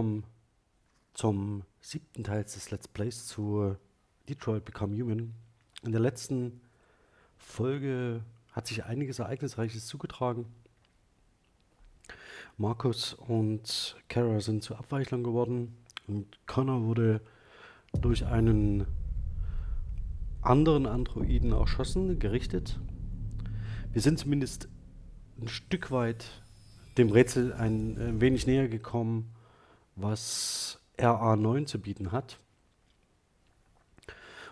willkommen zum siebten Teil des Let's Plays zu Detroit Become Human. In der letzten Folge hat sich einiges Ereignisreiches zugetragen. Markus und Kara sind zu Abweichlern geworden und Connor wurde durch einen anderen Androiden erschossen, gerichtet. Wir sind zumindest ein Stück weit dem Rätsel ein, ein wenig näher gekommen, was RA9 zu bieten hat.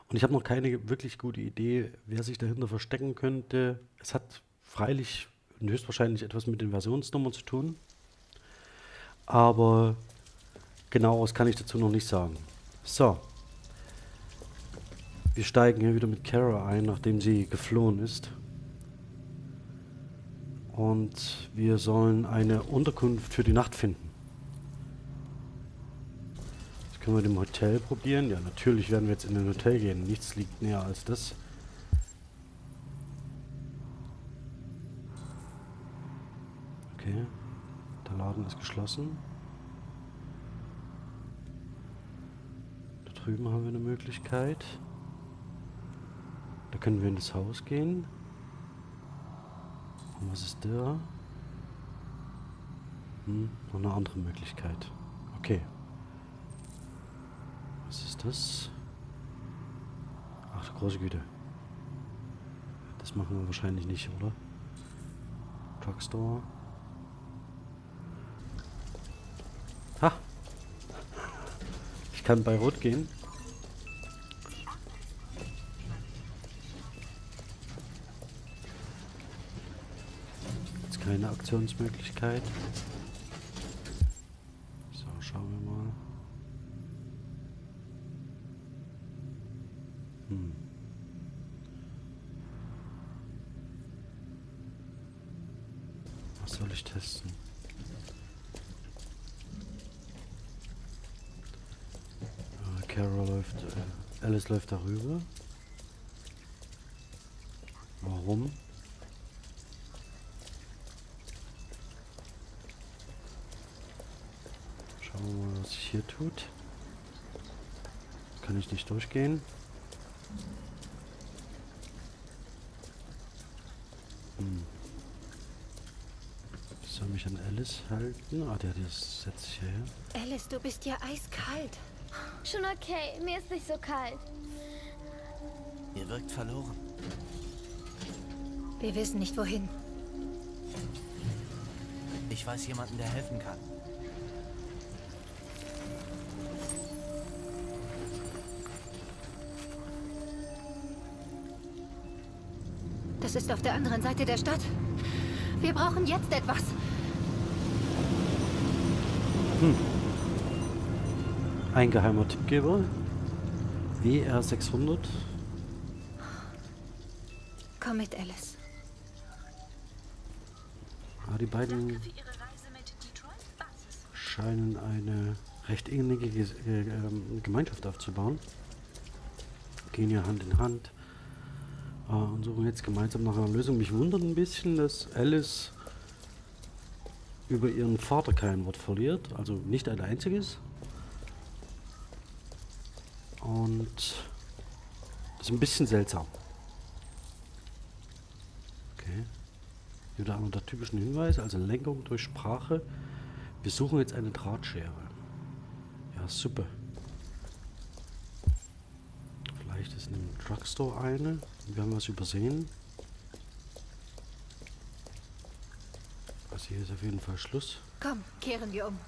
Und ich habe noch keine wirklich gute Idee, wer sich dahinter verstecken könnte. Es hat freilich und höchstwahrscheinlich etwas mit den Versionsnummern zu tun. Aber genaueres kann ich dazu noch nicht sagen. So. Wir steigen hier wieder mit Kara ein, nachdem sie geflohen ist. Und wir sollen eine Unterkunft für die Nacht finden. Können wir dem Hotel probieren? Ja, natürlich werden wir jetzt in ein Hotel gehen. Nichts liegt näher als das. Okay. Der Laden ist geschlossen. Da drüben haben wir eine Möglichkeit. Da können wir in das Haus gehen. Und was ist da? Hm, noch eine andere Möglichkeit. Okay. Was ist das? Ach, große Güte. Das machen wir wahrscheinlich nicht, oder? Drugstore. Ha! Ich kann bei Rot gehen. Jetzt keine Aktionsmöglichkeit. So, schauen wir mal. Hm. Was soll ich testen? Äh, Carol läuft, äh, Alice läuft darüber. Warum? Schauen wir mal, was sich hier tut. Kann ich nicht durchgehen? Hm. Soll mich an Alice halten? Ah, der, der setzt sich hierher. Alice, du bist ja eiskalt. Schon okay, mir ist nicht so kalt. Ihr wirkt verloren. Wir wissen nicht wohin. Ich weiß jemanden, der helfen kann. Das ist auf der anderen Seite der Stadt. Wir brauchen jetzt etwas. Ein geheimer Tippgeber. WR600. Komm mit, Alice. Ah, die beiden scheinen eine recht innige äh, ähm, Gemeinschaft aufzubauen. Gehen ja Hand in Hand äh, und suchen jetzt gemeinsam nach einer Lösung. Mich wundert ein bisschen, dass Alice über ihren Vater kein Wort verliert, also nicht ein einziges. Und das ist ein bisschen seltsam. Okay. Wieder einer der typischen Hinweise, also Lenkung durch Sprache. Wir suchen jetzt eine Drahtschere. Ja, super. Vielleicht ist in einem Drugstore eine. Wir haben was übersehen. Also hier ist auf jeden Fall Schluss. Komm, kehren wir um.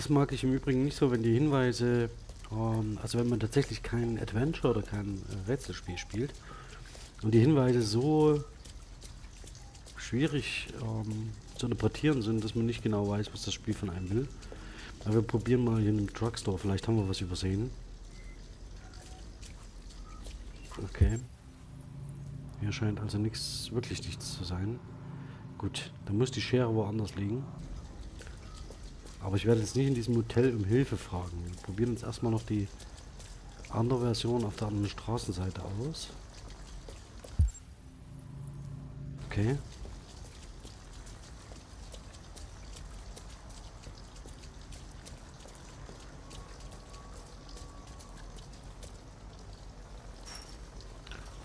Das mag ich im Übrigen nicht so, wenn die Hinweise, ähm, also wenn man tatsächlich kein Adventure oder kein äh, Rätselspiel spielt und die Hinweise so schwierig ähm, zu interpretieren sind, dass man nicht genau weiß, was das Spiel von einem will. Aber wir probieren mal hier in einem Drugstore, vielleicht haben wir was übersehen. Okay. Hier scheint also nichts, wirklich nichts zu sein. Gut, dann muss die Schere woanders liegen. Aber ich werde jetzt nicht in diesem Hotel um Hilfe fragen. Wir probieren uns erstmal noch die andere Version auf der anderen Straßenseite aus. Okay.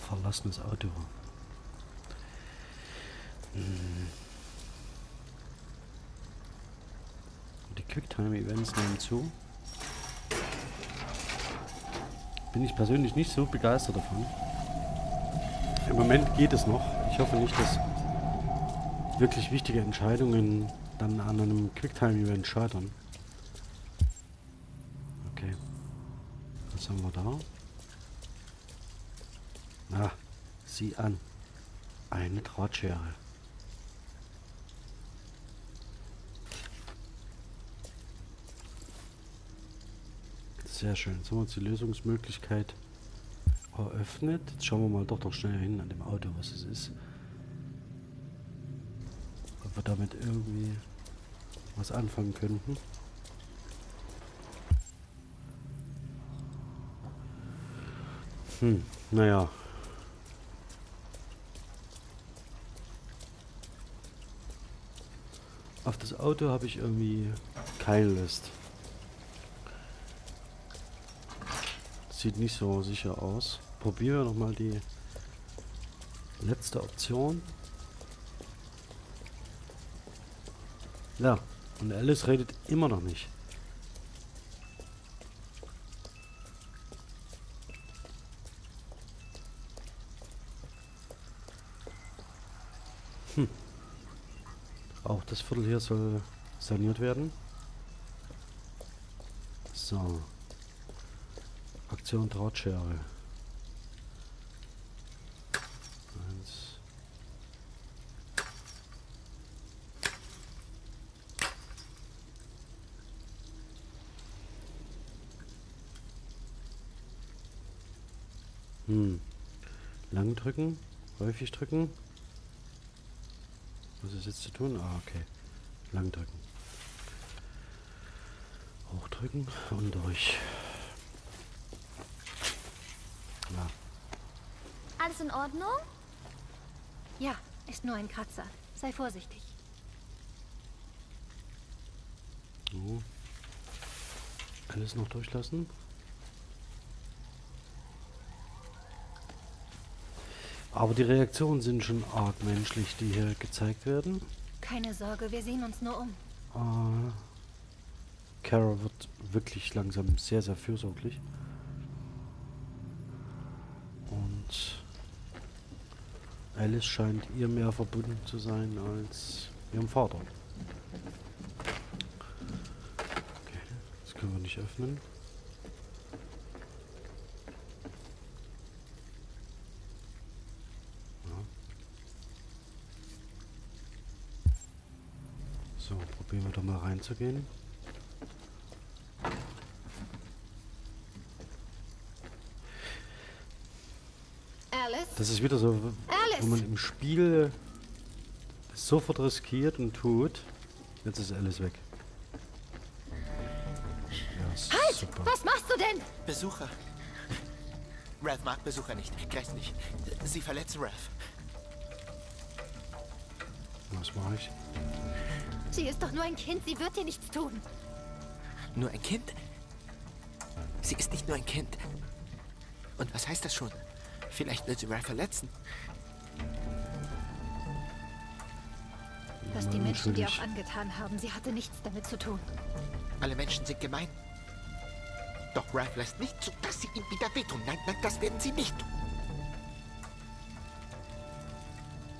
Verlassenes Auto. Hm. Quicktime-Events nehmen zu. Bin ich persönlich nicht so begeistert davon. Im Moment geht es noch. Ich hoffe nicht, dass wirklich wichtige Entscheidungen dann an einem Quicktime-Event scheitern. Okay. Was haben wir da? Na, sieh an. Eine Drahtschere. Sehr schön. Jetzt haben wir uns die Lösungsmöglichkeit eröffnet. Jetzt schauen wir mal doch noch schnell hin an dem Auto, was es ist. Ob wir damit irgendwie was anfangen könnten. Hm, naja. Auf das Auto habe ich irgendwie keine Lust. Sieht nicht so sicher aus. Probieren wir nochmal die letzte Option. Ja, und Alice redet immer noch nicht. Hm. Auch das Viertel hier soll saniert werden. So. Aktion Drahtschere. Eins. Hm. Lang drücken, häufig drücken. Was ist jetzt zu tun? Ah, okay. Lang drücken. Hochdrücken und durch. Ja. Alles in Ordnung? Ja, ist nur ein Kratzer. Sei vorsichtig. So. Alles noch durchlassen. Aber die Reaktionen sind schon arg menschlich, die hier gezeigt werden. Keine Sorge, wir sehen uns nur um. Äh, Kara wird wirklich langsam sehr, sehr fürsorglich. Und Alice scheint ihr mehr verbunden zu sein als ihrem Vater. Okay, das können wir nicht öffnen. Ja. So, probieren wir doch mal reinzugehen. Alice? Das ist wieder so, wo man Alice! im Spiel sofort riskiert und tut. Jetzt ist alles weg. Ja, Halt! super. Was machst du denn? Besucher. Ralph mag Besucher nicht. Grässlich. Sie verletzen Ralph. Was mache ich? Sie ist doch nur ein Kind, sie wird dir nichts tun. Nur ein Kind? Sie ist nicht nur ein Kind. Und was heißt das schon? Vielleicht will sie Ralph verletzen. Was die Menschen dir auch angetan haben, sie hatte nichts damit zu tun. Alle Menschen sind gemein. Doch Ralph lässt nicht zu, dass sie ihm wieder wehtun. Nein, nein, das werden sie nicht tun.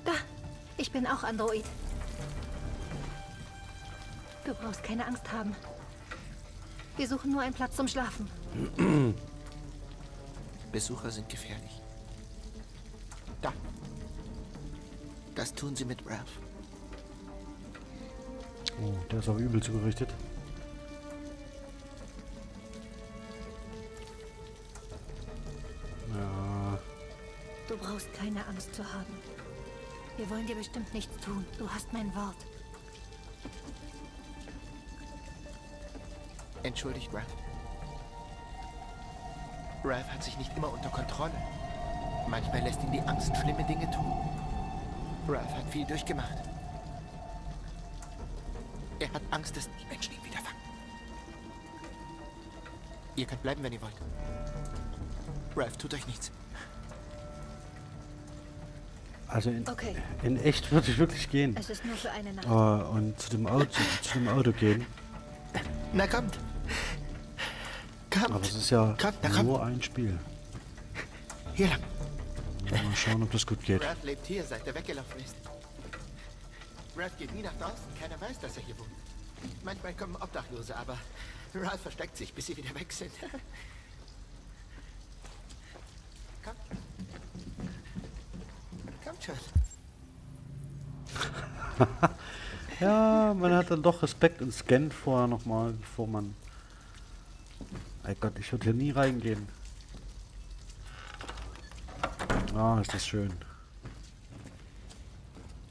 Da, ich bin auch Android. Du brauchst keine Angst haben. Wir suchen nur einen Platz zum Schlafen. Besucher sind gefährlich. Da. Das tun sie mit Ralph. Oh, der ist aber übel zugerichtet. Ja, Du brauchst keine Angst zu haben. Wir wollen dir bestimmt nichts tun. Du hast mein Wort. Entschuldigt, Ralph. Ralph hat sich nicht immer unter Kontrolle. Manchmal lässt ihn die Angst schlimme Dinge tun. Ralph hat viel durchgemacht. Er hat Angst, dass die Menschen ihn wieder fangen. Ihr könnt bleiben, wenn ihr wollt. Ralph, tut euch nichts. Also in, Okay. in echt würde ich wirklich gehen. Es ist nur für eine Nacht. Äh, und zu dem, Auto, zu dem Auto gehen. Na kommt. Kommt. Aber es ist ja Kommt, nur ein Spiel. Hier lang. Mal schauen, ob das gut geht. Ralph lebt hier, seit er weggelaufen ist. Ralph geht nie nach draußen. Keiner weiß, dass er hier wohnt. Manchmal kommen Obdachlose, aber Ralph versteckt sich, bis sie wieder weg sind. Kommt. Kommt schon. Ja, man hat dann doch Respekt und scannt vorher nochmal, bevor man... Ey Gott, ich würde hier nie reingehen. Ah, ist das schön.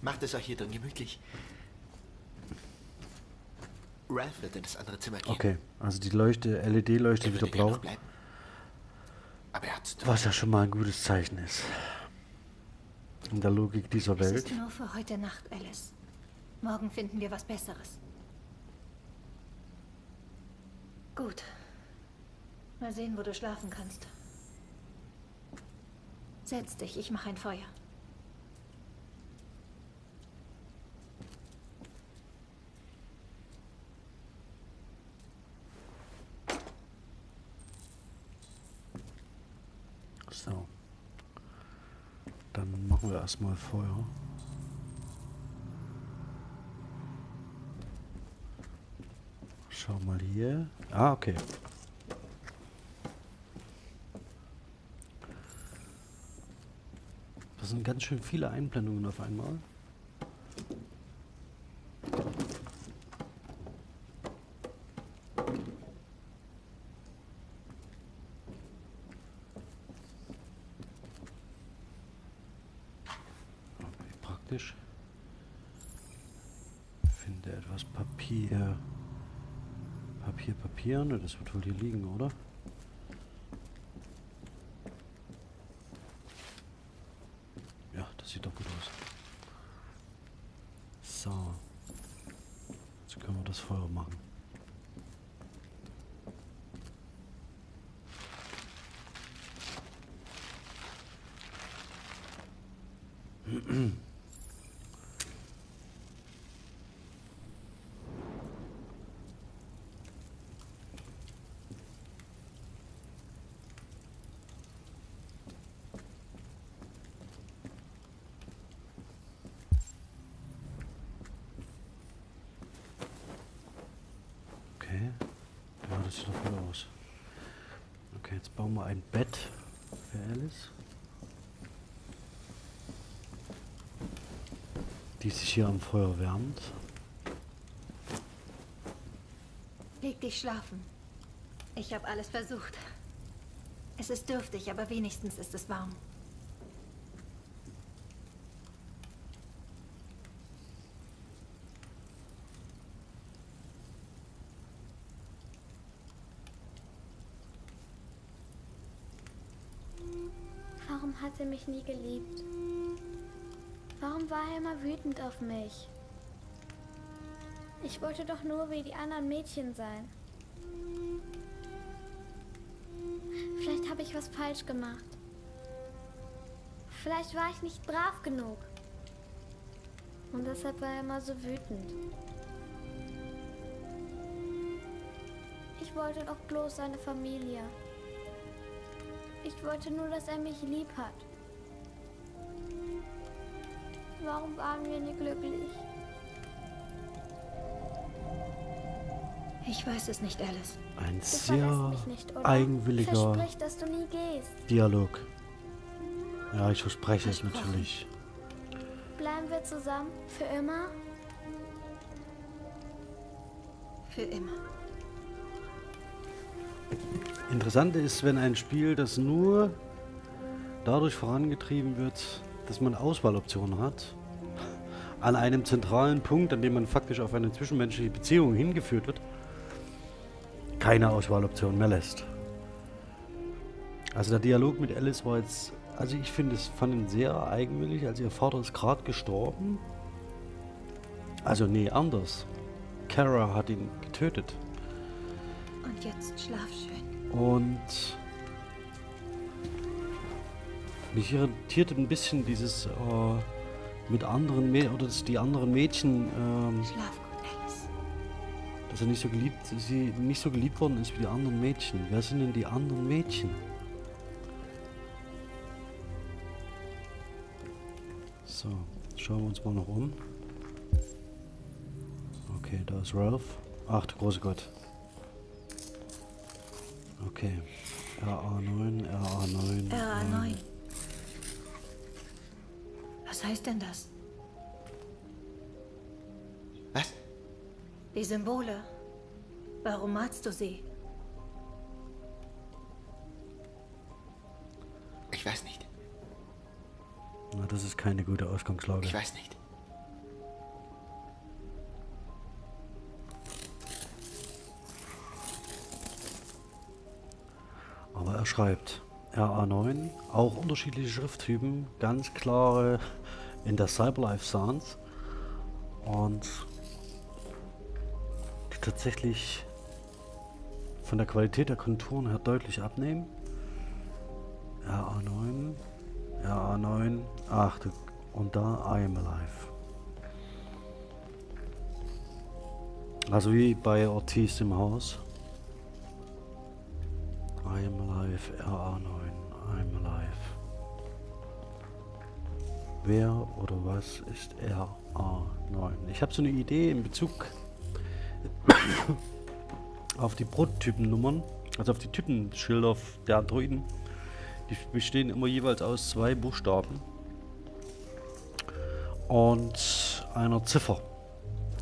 Macht es euch hier drin gemütlich. Ralph wird in das andere Zimmer gehen. Okay, also die Leuchte, LED-Leuchte Er wieder blau. Aber er hat's Was ja schon mal ein gutes Zeichen ist. In der Logik dieser Es Welt. ist nur für heute Nacht, Alice. Morgen finden wir was Besseres. Gut. Mal sehen, wo du schlafen kannst. Setz dich, ich mache ein Feuer. So. Dann machen wir erstmal Feuer. Schau mal hier. Ah, okay. Das sind ganz schön viele Einblendungen auf einmal. Das wird wohl hier liegen, oder? Ja, das sieht doch gut aus. So. Jetzt können wir das Feuer machen. Okay. Ja, das sieht doch gut aus. Okay, jetzt bauen wir ein Bett für Alice. Die sich hier am Feuer wärmt. Leg dich schlafen. Ich habe alles versucht. Es ist dürftig, aber wenigstens ist es warm. Warum hat er mich nie geliebt? Warum war er immer wütend auf mich? Ich wollte doch nur wie die anderen Mädchen sein. Vielleicht habe ich was falsch gemacht. Vielleicht war ich nicht brav genug. Und deshalb war er immer so wütend. Ich wollte doch bloß eine Familie. Ich wollte nur, dass er mich lieb hat. Warum waren wir nie glücklich? Ich weiß es nicht, Alice. Ein Du sehr nicht, eigenwilliger Versprich, dass du nie gehst. Dialog. Ja, ich verspreche es natürlich. Bleiben wir zusammen? Für immer? Für immer. Interessant ist, wenn ein Spiel, das nur dadurch vorangetrieben wird, dass man Auswahloptionen hat, an einem zentralen Punkt, an dem man faktisch auf eine zwischenmenschliche Beziehung hingeführt wird, keine Auswahloption mehr lässt. Also der Dialog mit Alice war jetzt also ich finde es fand ihn sehr eigenwillig. Also ihr Vater ist gerade gestorben. Also nee, anders. Kara hat ihn getötet. Und jetzt schlaf schön. Und mich irritiert ein bisschen dieses äh, mit anderen Mädchen oder dass die anderen Mädchen, ähm, Schlaf gut, Alice. dass er nicht so geliebt, sie nicht so geliebt worden ist wie die anderen Mädchen. Wer sind denn die anderen Mädchen? So, schauen wir uns mal noch um. Okay, da ist Ralph. Ach du große Gott. Okay. RA9, RA9. RA9. Was heißt denn das? Was? Die Symbole. Warum malst du sie? Ich weiß nicht. Na, das ist keine gute Ausgangslage. Ich weiß nicht. Aber er schreibt RA9, auch unterschiedliche Schrifttypen, ganz klare in der Cyberlife Sans und die tatsächlich von der Qualität der Konturen her deutlich abnehmen. RA9, RA9, ach und da I am alive. Also wie bei Ortiz im Haus. I am alive, RA9, I'm alive. Wer oder was ist RA9? Ich habe so eine Idee in Bezug auf die Prototypennummern, also auf die Typenschilder der Androiden. Die bestehen immer jeweils aus zwei Buchstaben und einer Ziffer.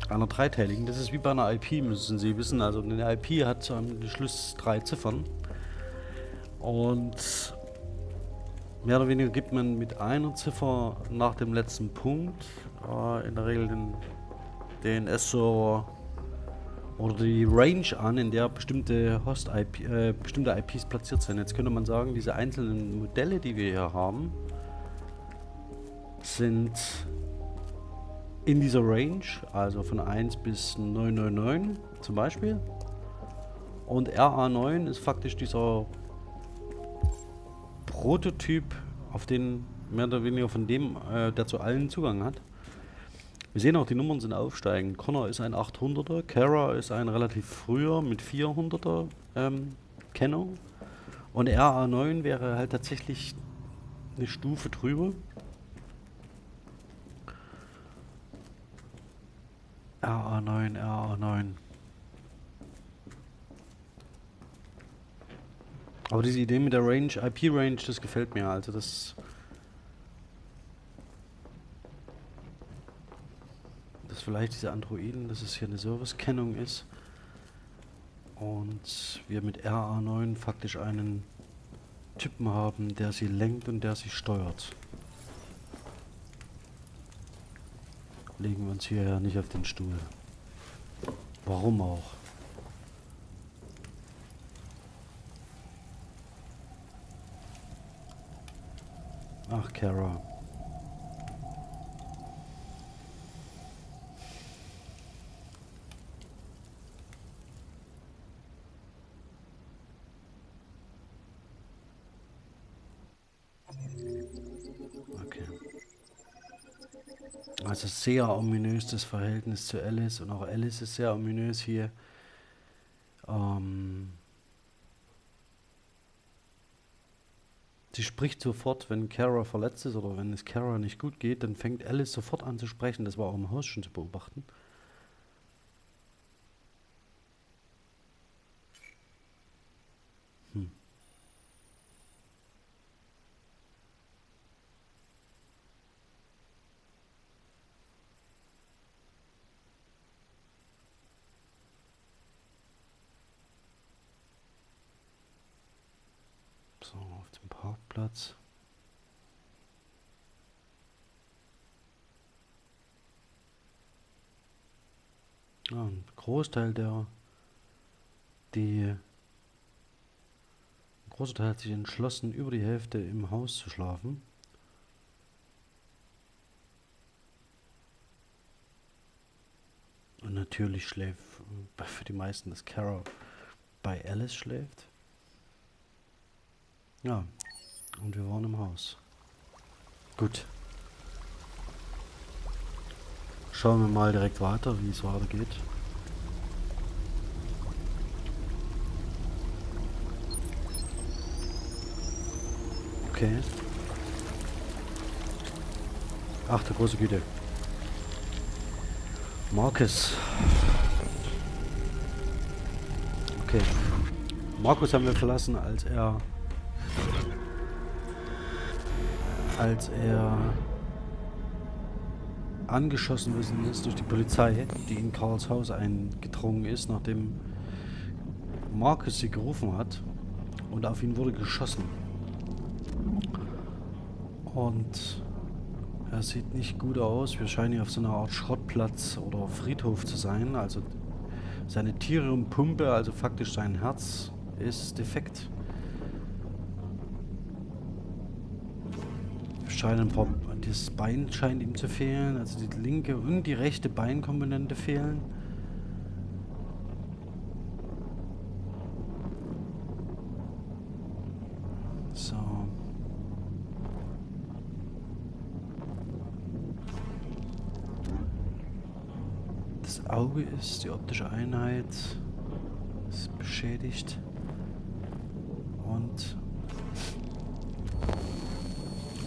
Einer dreiteiligen. Das ist wie bei einer IP, müssen Sie wissen. Also eine IP hat am Schluss drei Ziffern. Und mehr oder weniger gibt man mit einer Ziffer nach dem letzten Punkt äh, in der Regel den DNS-Server oder die Range an, in der bestimmte Host-IP, äh, bestimmte IPs platziert sind. Jetzt könnte man sagen, diese einzelnen Modelle, die wir hier haben, sind in dieser Range, also von 1 bis 999 zum Beispiel. Und RA9 ist faktisch dieser Prototyp, auf den mehr oder weniger von dem, äh, der zu allen Zugang hat. Wir sehen auch, die Nummern sind aufsteigend. Connor ist ein 800er, Kara ist ein relativ früher mit 400er ähm, Kennung. Und RA9 wäre halt tatsächlich eine Stufe drüber. RA9, RA9. Aber diese Idee mit der Range, IP-Range, das gefällt mir. Also das... Dass vielleicht diese Androiden, dass es hier eine Service-Kennung ist. Und wir mit RA9 faktisch einen Typen haben, der sie lenkt und der sie steuert. Legen wir uns hier nicht auf den Stuhl. Warum auch? Ach, Kara. Okay. Also sehr ominös das Verhältnis zu Alice und auch Alice ist sehr ominös hier. Ähm Sie spricht sofort, wenn Kara verletzt ist oder wenn es Kara nicht gut geht, dann fängt Alice sofort an zu sprechen. Das war auch im Haus schon zu beobachten. Hm. So, auf dem Parkplatz. Ja, ein Großteil der, die, ein große Teil hat sich entschlossen, über die Hälfte im Haus zu schlafen. Und natürlich schläft für die meisten, dass Carol bei Alice schläft. Ja, und wir waren im Haus. Gut. Schauen wir mal direkt weiter, wie es weitergeht. Okay. Ach, der große Güte. Marcus. Okay. Markus haben wir verlassen, als er als er angeschossen worden ist durch die Polizei, die in Karls Haus eingedrungen ist, nachdem Marcus sie gerufen hat und auf ihn wurde geschossen. Und er sieht nicht gut aus. Wir scheinen hier auf so einer Art Schrottplatz oder Friedhof zu sein. Also seine Tiere und Pumpe, also faktisch sein Herz, ist defekt. Scheinen ein paar, das Bein scheint ihm zu fehlen. Also die linke und die rechte Beinkomponente fehlen. Auge ist, die optische Einheit ist beschädigt. Und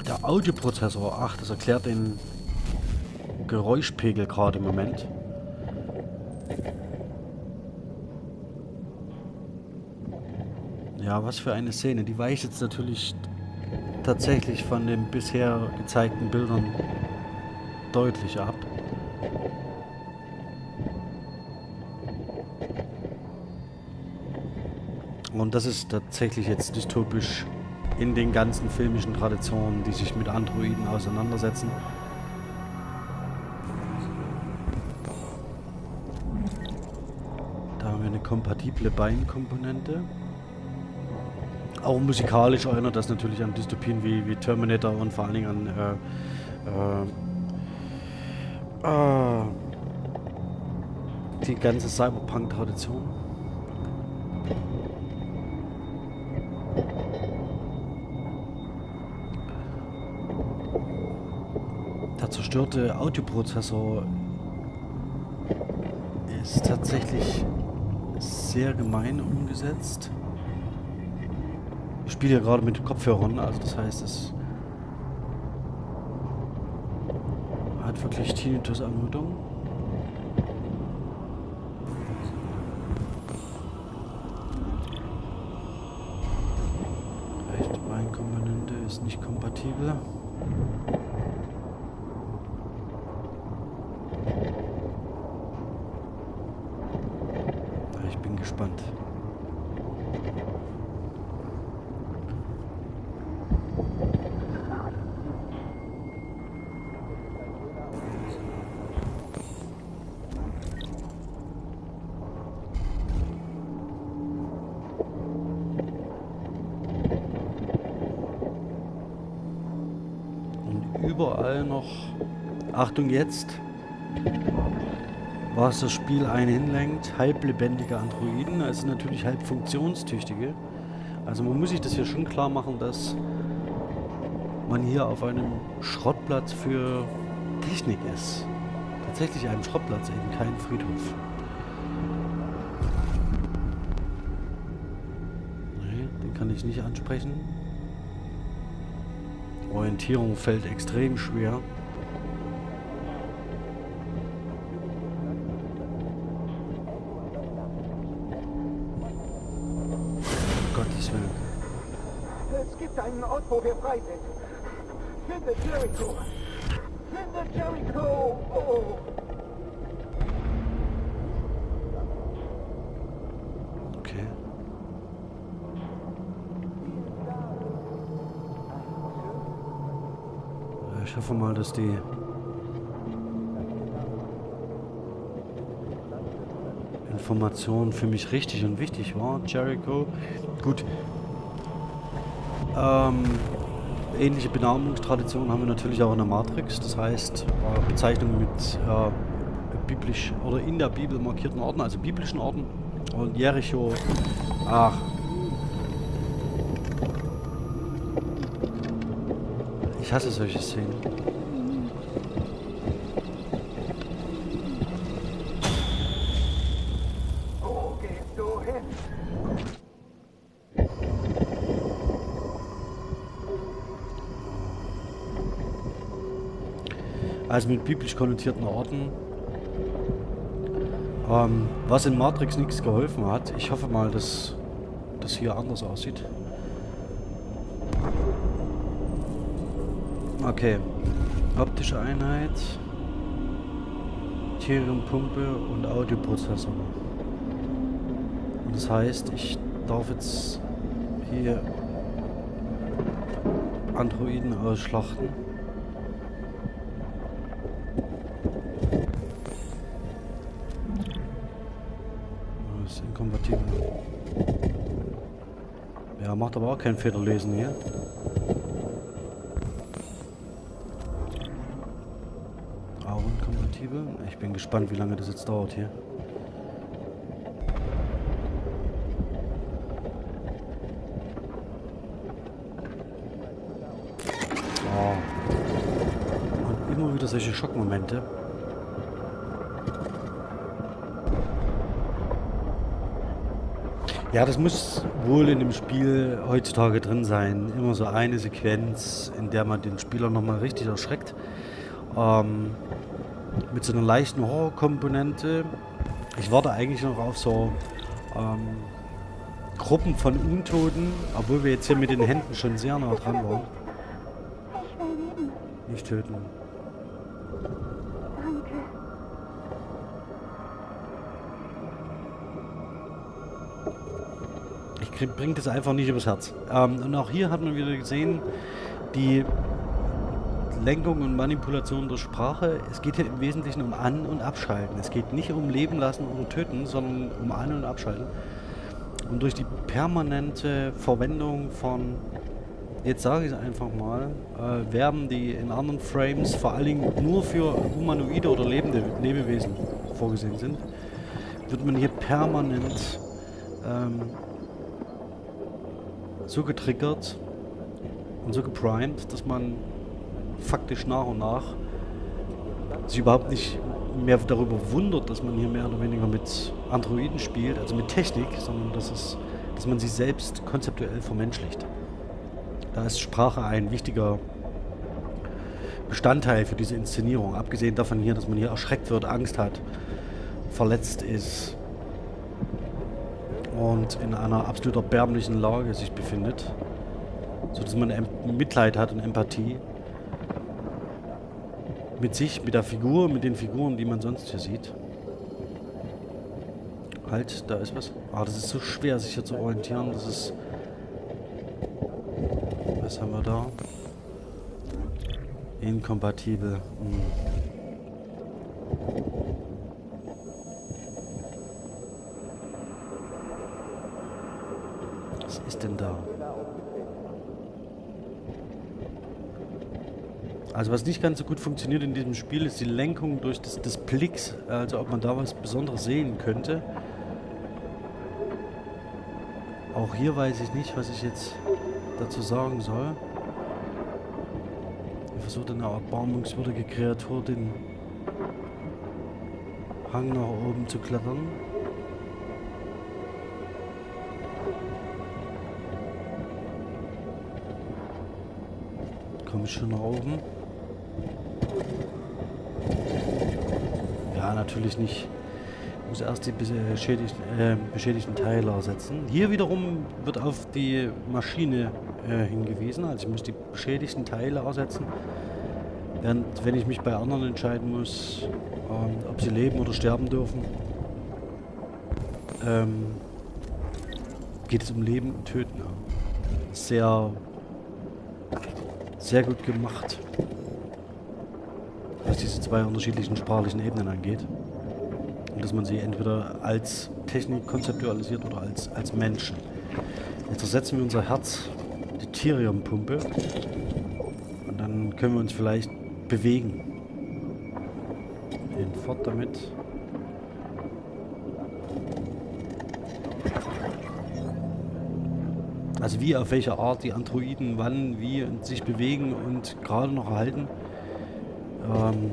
der Audioprozessor, ach, das erklärt den Geräuschpegel gerade im Moment. Ja, was für eine Szene. Die weicht jetzt natürlich tatsächlich von den bisher gezeigten Bildern deutlich ab. Und das ist tatsächlich jetzt dystopisch in den ganzen filmischen Traditionen, die sich mit Androiden auseinandersetzen. Da haben wir eine kompatible Beinkomponente. Auch musikalisch erinnert das natürlich an Dystopien wie, wie Terminator und vor allen Dingen an äh, äh, äh, die ganze Cyberpunk-Tradition. Zerstörte Audioprozessor ist tatsächlich sehr gemein umgesetzt. Ich spiele ja gerade mit Kopfhörern, also das heißt, es hat wirklich Tinnitus-Anmutung. Rechte Beinkomponente ist nicht kompatibel. Gespannt. Und überall noch, Achtung jetzt, was das Spiel einen hinlenkt, halblebendige Androiden, also natürlich halb funktionstüchtige. Also man muss sich das hier schon klar machen, dass man hier auf einem Schrottplatz für Technik ist. Tatsächlich einem Schrottplatz, eben kein Friedhof. Nee, den kann ich nicht ansprechen. Orientierung fällt extrem schwer. Wo wir frei sind. Finde Jericho! Finde Jericho! Oh. Ich hoffe mal, dass die Information für mich richtig und wichtig war. Jericho. Gut, Ähm, ähnliche Benamungstradition haben wir natürlich auch in der Matrix. Das heißt, äh, Bezeichnungen mit äh, biblisch oder in der Bibel markierten Orten, also biblischen Orten. Und Jericho, ach. Ich hasse solche Szenen. Wo gehst du hin? Also mit biblisch konnotierten Orten. Ähm, was in Matrix nichts geholfen hat. Ich hoffe mal, dass das hier anders aussieht. Okay. Optische Einheit. Theriumpumpe und Audioprozessor. Und das heißt, ich darf jetzt hier Androiden ausschlachten. Aber auch kein Federlesen hier. Auch inkompatibel. Ich bin gespannt, wie lange das jetzt dauert hier. Oh. Und immer wieder solche Schockmomente. Ja, das muss wohl in dem Spiel heutzutage drin sein. Immer so eine Sequenz, in der man den Spieler nochmal richtig erschreckt. Ähm, mit so einer leichten Horrorkomponente. Ich warte eigentlich noch auf so ähm, Gruppen von Untoten, obwohl wir jetzt hier mit den Händen schon sehr nah dran waren. Nicht töten. Ich krieg, bring das einfach nicht übers Herz. Ähm, und auch hier hat man wieder gesehen, die Lenkung und Manipulation der Sprache. Es geht hier im Wesentlichen um An- und Abschalten. Es geht nicht um Leben lassen oder töten, sondern um An- und Abschalten. Und durch die permanente Verwendung von, jetzt sage ich es einfach mal, äh, Verben, die in anderen Frames vor allen Dingen nur für humanoide oder lebende Lebewesen vorgesehen sind, wird man hier permanent ähm, so getriggert und so geprimed, dass man faktisch nach und nach sich überhaupt nicht mehr darüber wundert, dass man hier mehr oder weniger mit Androiden spielt, also mit Technik, sondern dass, es, dass man sich selbst konzeptuell vermenschlicht. Da ist Sprache ein wichtiger Bestandteil für diese Inszenierung. Abgesehen davon hier, dass man hier erschreckt wird, Angst hat, verletzt ist und in einer absolut erbärmlichen Lage sich befindet, sodass man Mitleid hat und Empathie mit sich, mit der Figur, mit den Figuren, die man sonst hier sieht. Halt, da ist was. Ah, das ist so schwer, sich hier zu orientieren. Das ist... Was haben wir da? Inkompatibel. Hm. Was ist denn da? Also was nicht ganz so gut funktioniert in diesem Spiel ist die Lenkung durch das, des Blicks, also ob man da was Besonderes sehen könnte. Auch hier weiß ich nicht, was ich jetzt dazu sagen soll. Er versucht eine erbarmungswürdige Kreatur den Hang nach oben zu klettern. Komme ich schon nach oben? Natürlich nicht. Ich muss erst die beschädigten, äh, beschädigten Teile ersetzen. Hier wiederum wird auf die Maschine äh, hingewiesen. Also ich muss die beschädigten Teile ersetzen. Während, wenn ich mich bei anderen entscheiden muss, ähm, ob sie leben oder sterben dürfen, ähm, geht es um Leben und Töten. Sehr, sehr gut gemacht zwei unterschiedlichen sprachlichen Ebenen angeht. Und dass man sie entweder als Technik konzeptualisiert oder als, als Menschen. Jetzt ersetzen wir unser Herz die Tyrium-Pumpe. Und dann können wir uns vielleicht bewegen. Den fort damit. Also wie, auf welche Art die Androiden wann, wie sich bewegen und gerade noch erhalten. Ähm,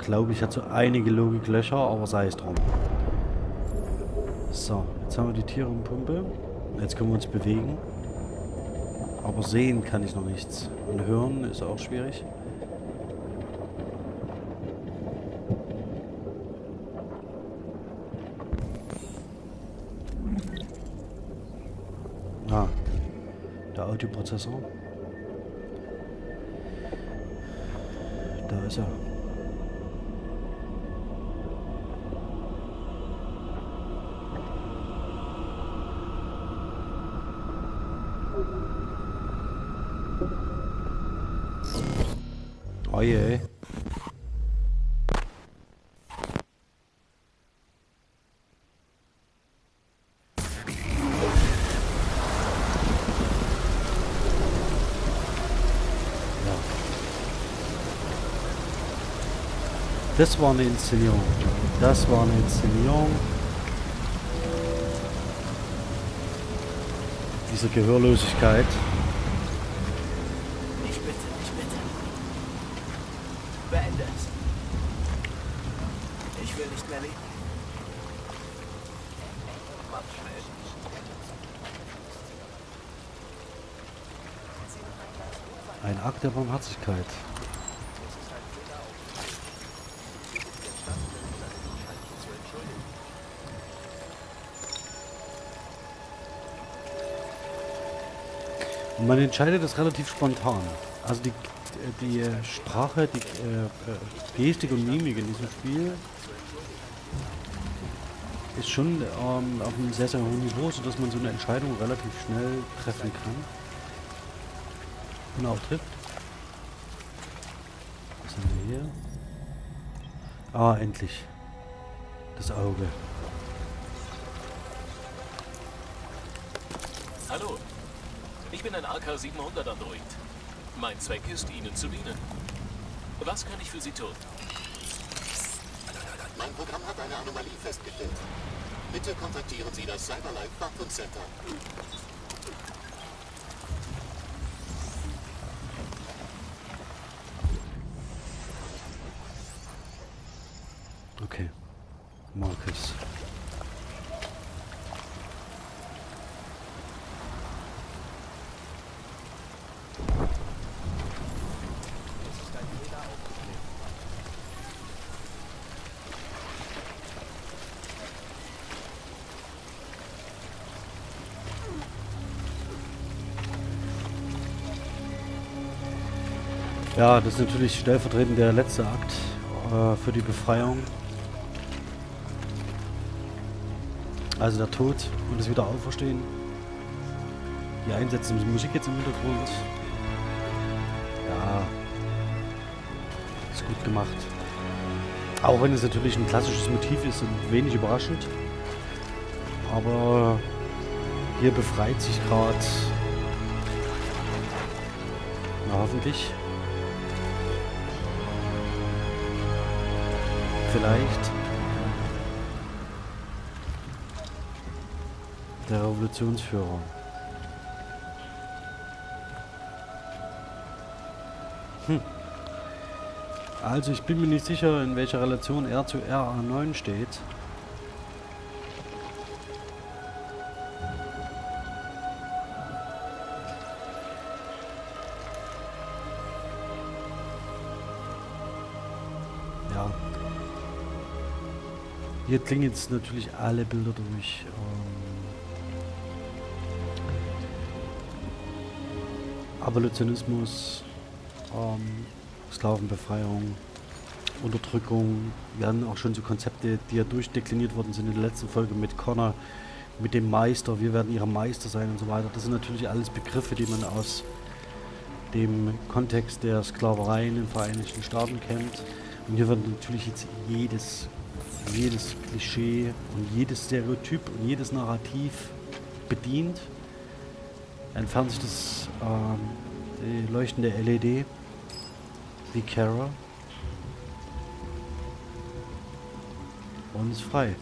Glaube ich, hat so einige Logiklöcher, aber sei es drum. So, jetzt haben wir die Tiere und Pumpe. Jetzt können wir uns bewegen. Aber sehen kann ich noch nichts. Und hören ist auch schwierig. Ah, der Audioprozessor. Da ist er. Das war eine Inszenierung. Das war eine Inszenierung. Diese Gehörlosigkeit. Ich bitte, ich bitte. Beende es. Ich will nicht mehr leben. Mach schnell. Ein Akt der Barmherzigkeit. Und man entscheidet das relativ spontan. Also die, die äh, Sprache, die äh, äh, Gestik und Mimik in diesem Spiel ist schon ähm, auf einem sehr, sehr hohen Niveau, sodass man so eine Entscheidung relativ schnell treffen kann. Und auch trifft. Was haben wir hier? Ah, endlich. Das Auge. Hallo, ich bin ein AK-700 Android. Mein Zweck ist, Ihnen zu dienen. Was kann ich für Sie tun? Mein Programm hat eine Anomalie festgestellt. Bitte kontaktieren Sie das Cyberlife Wartungscenter. Ja, das ist natürlich stellvertretend der letzte Akt äh, für die Befreiung. Also der Tod und das Wiederauferstehen. Die einsetzende Musik jetzt im Hintergrund. Ja. Ist gut gemacht. Auch wenn es natürlich ein klassisches Motiv ist und wenig überraschend. Aber hier befreit sich gerade. Na hoffentlich. Vielleicht. Der Revolutionsführer. Hm. Also ich bin mir nicht sicher, in welcher Relation er zu RA9 steht. Hier klingen jetzt natürlich alle Bilder durch. Ähm, Abolitionismus, ähm, Sklavenbefreiung, Unterdrückung. Hatten auch schon so Konzepte, die ja durchdekliniert worden sind in der letzten Folge mit Connor, mit dem Meister. Wir werden ihre Meister sein und so weiter. Das sind natürlich alles Begriffe, die man aus dem Kontext der Sklaverei in den Vereinigten Staaten kennt. Und hier wird natürlich jetzt jedes, jedes Klischee und jedes Stereotyp und jedes Narrativ bedient. entfernt sich das ähm, die leuchtende LED wie Kara und ist frei.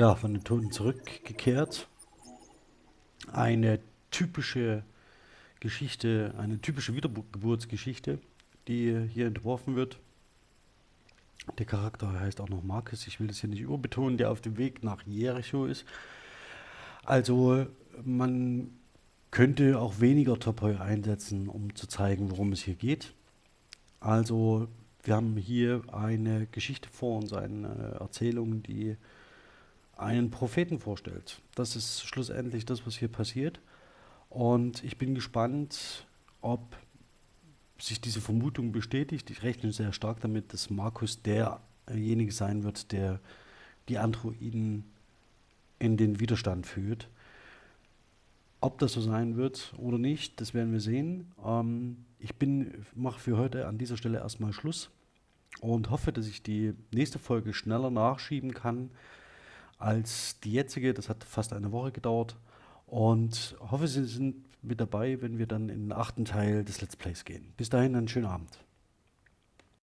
Ja, von den Toten zurückgekehrt. Eine typische Geschichte, eine typische Wiedergeburtsgeschichte, die hier entworfen wird. Der Charakter heißt auch noch Marcus, ich will das hier nicht überbetonen, der auf dem Weg nach Jericho ist. Also man könnte auch weniger Topoi einsetzen, um zu zeigen, worum es hier geht. Also wir haben hier eine Geschichte vor uns, eine Erzählung, die einen Propheten vorstellt. Das ist schlussendlich das, was hier passiert. Und ich bin gespannt, ob sich diese Vermutung bestätigt. Ich rechne sehr stark damit, dass Markus derjenige sein wird, der die Androiden in den Widerstand führt. Ob das so sein wird oder nicht, das werden wir sehen. Ähm, ich mache für heute an dieser Stelle erstmal Schluss und hoffe, dass ich die nächste Folge schneller nachschieben kann als die jetzige. Das hat fast eine Woche gedauert. Und hoffe, Sie sind mit dabei, wenn wir dann in den achten Teil des Let's Plays gehen. Bis dahin einen schönen Abend.